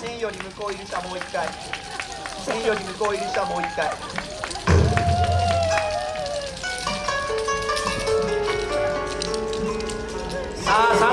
線より向こう入りしたもう一回線より向こう入りしたもう一回 아, 사, 사.